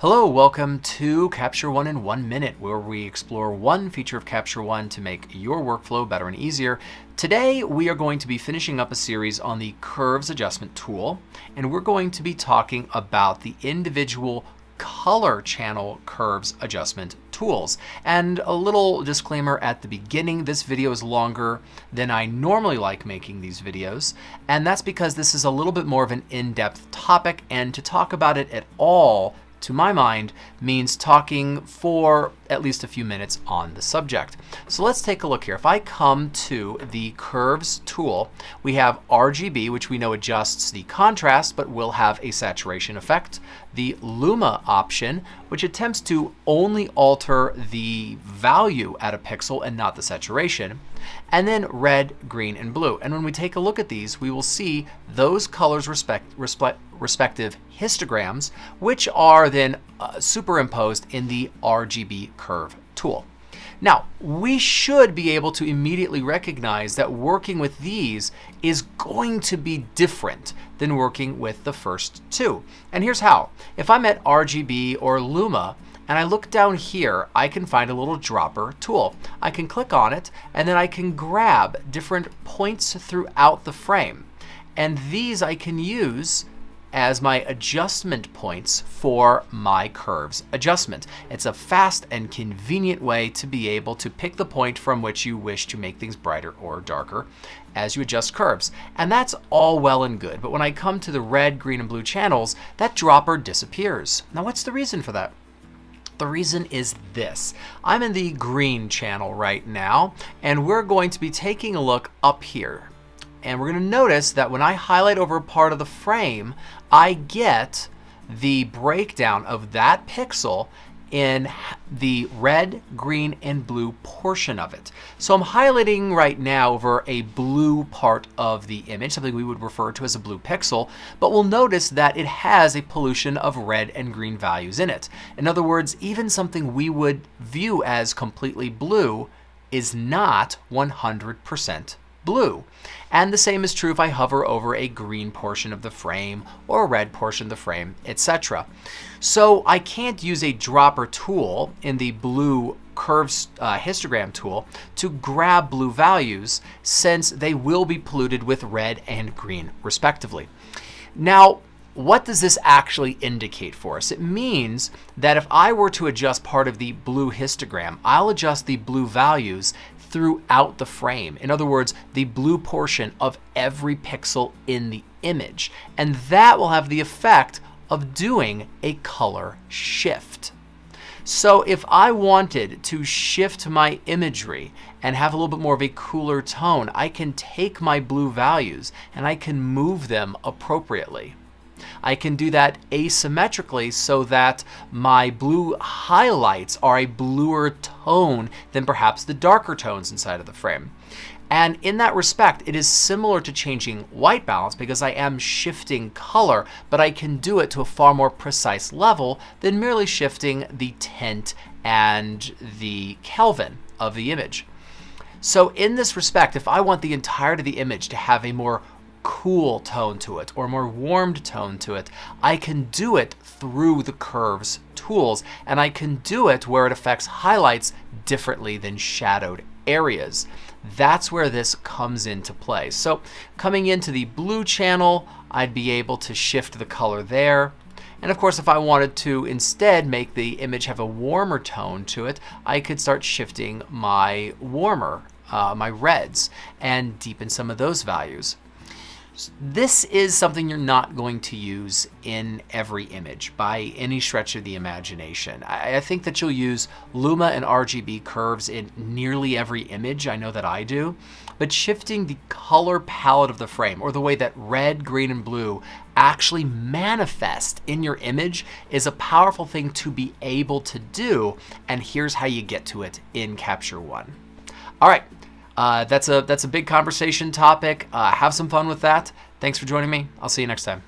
Hello, welcome to Capture One in One Minute, where we explore one feature of Capture One to make your workflow better and easier. Today, we are going to be finishing up a series on the Curves Adjustment tool, and we're going to be talking about the individual color channel curves adjustment tools. And a little disclaimer at the beginning, this video is longer than I normally like making these videos, and that's because this is a little bit more of an in-depth topic, and to talk about it at all to my mind, means talking for at least a few minutes on the subject. So let's take a look here. If I come to the Curves tool, we have RGB, which we know adjusts the contrast, but will have a saturation effect. The Luma option, which attempts to only alter the value at a pixel and not the saturation. And then red, green, and blue. And when we take a look at these, we will see those colors respect, respect, respective histograms, which are then uh, superimposed in the RGB curve tool. Now, we should be able to immediately recognize that working with these is going to be different than working with the first two. And here's how. If I'm at RGB or Luma, and I look down here, I can find a little dropper tool. I can click on it, and then I can grab different points throughout the frame. And these I can use as my adjustment points for my curves adjustment. It's a fast and convenient way to be able to pick the point from which you wish to make things brighter or darker as you adjust curves. And that's all well and good, but when I come to the red, green, and blue channels, that dropper disappears. Now what's the reason for that? The reason is this. I'm in the green channel right now, and we're going to be taking a look up here. And we're going to notice that when I highlight over a part of the frame, I get the breakdown of that pixel in the red, green, and blue portion of it. So I'm highlighting right now over a blue part of the image, something we would refer to as a blue pixel, but we'll notice that it has a pollution of red and green values in it. In other words, even something we would view as completely blue is not 100% blue. And the same is true if I hover over a green portion of the frame or a red portion of the frame, etc. So I can't use a dropper tool in the blue curves uh, histogram tool to grab blue values since they will be polluted with red and green respectively. Now, what does this actually indicate for us? It means that if I were to adjust part of the blue histogram, I'll adjust the blue values throughout the frame. In other words, the blue portion of every pixel in the image. And that will have the effect of doing a color shift. So if I wanted to shift my imagery and have a little bit more of a cooler tone, I can take my blue values and I can move them appropriately. I can do that asymmetrically so that my blue highlights are a bluer tone than perhaps the darker tones inside of the frame. And in that respect, it is similar to changing white balance because I am shifting color, but I can do it to a far more precise level than merely shifting the tint and the Kelvin of the image. So in this respect, if I want the entirety of the image to have a more cool tone to it or more warmed tone to it. I can do it through the curves tools and I can do it where it affects highlights differently than shadowed areas. That's where this comes into play. So coming into the blue channel, I'd be able to shift the color there. And of course, if I wanted to instead make the image have a warmer tone to it, I could start shifting my warmer, uh, my reds, and deepen some of those values. This is something you're not going to use in every image by any stretch of the imagination. I, think that you'll use Luma and RGB curves in nearly every image. I know that I do. But shifting the color palette of the frame or the way that red, green, and blue actually manifest in your image is a powerful thing to be able to do. And here's how you get to it in Capture One. All right, uh, that's a that's a big conversation topic. Uh, have some fun with that. Thanks for joining me. I'll see you next time.